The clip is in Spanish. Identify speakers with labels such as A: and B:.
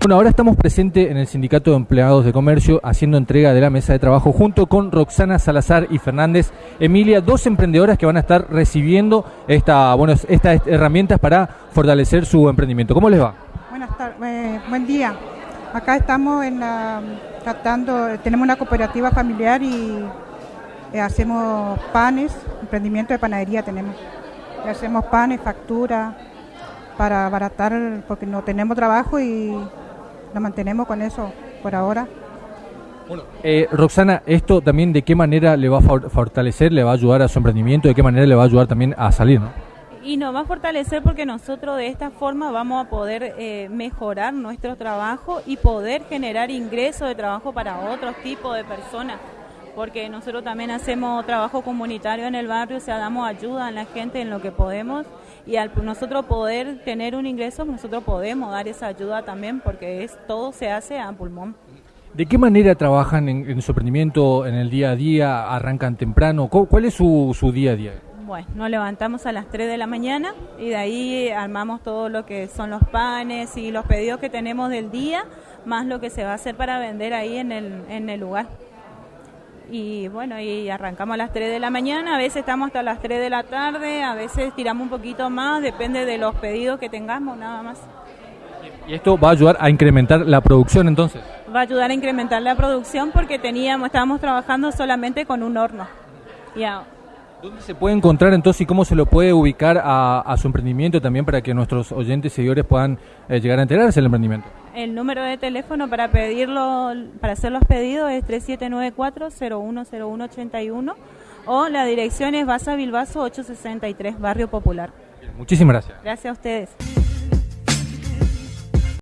A: Bueno, ahora estamos presentes en el Sindicato de Empleados de Comercio haciendo entrega de la mesa de trabajo junto con Roxana Salazar y Fernández Emilia, dos emprendedoras que van a estar recibiendo esta, bueno, estas herramientas para fortalecer su emprendimiento. ¿Cómo les va?
B: Buenas tardes, eh, buen día. Acá estamos en la, tratando, tenemos una cooperativa familiar y eh, hacemos panes, emprendimiento de panadería tenemos. hacemos panes, factura, para abaratar, porque no tenemos trabajo y nos mantenemos con eso por ahora.
A: Bueno, eh, Roxana, ¿esto también de qué manera le va a fortalecer, le va a ayudar a su emprendimiento, de qué manera le va a ayudar también a salir, ¿no?
C: Y nos va a fortalecer porque nosotros de esta forma vamos a poder eh, mejorar nuestro trabajo y poder generar ingresos de trabajo para otros tipos de personas. Porque nosotros también hacemos trabajo comunitario en el barrio, o sea, damos ayuda a la gente en lo que podemos y al nosotros poder tener un ingreso, nosotros podemos dar esa ayuda también porque es todo se hace a pulmón.
A: ¿De qué manera trabajan en, su emprendimiento en el día a día? ¿Arrancan temprano? ¿Cuál es su, su día a día?
C: Bueno, nos levantamos a las 3 de la mañana y de ahí armamos todo lo que son los panes y los pedidos que tenemos del día, más lo que se va a hacer para vender ahí en el, en el lugar y bueno, y arrancamos a las 3 de la mañana, a veces estamos hasta las 3 de la tarde, a veces tiramos un poquito más, depende de los pedidos que tengamos, nada más.
A: ¿Y esto va a ayudar a incrementar la producción entonces?
C: Va a ayudar a incrementar la producción porque teníamos, estábamos trabajando solamente con un horno. Ya.
A: ¿Dónde se puede encontrar entonces y cómo se lo puede ubicar a, su emprendimiento también para que nuestros oyentes y seguidores puedan eh, llegar a enterarse del emprendimiento?
C: El número de teléfono para pedirlo, para hacer los pedidos es 3794-010181 o la dirección es Basa Bilbaso 863, Barrio Popular.
A: muchísimas gracias.
C: Gracias a ustedes.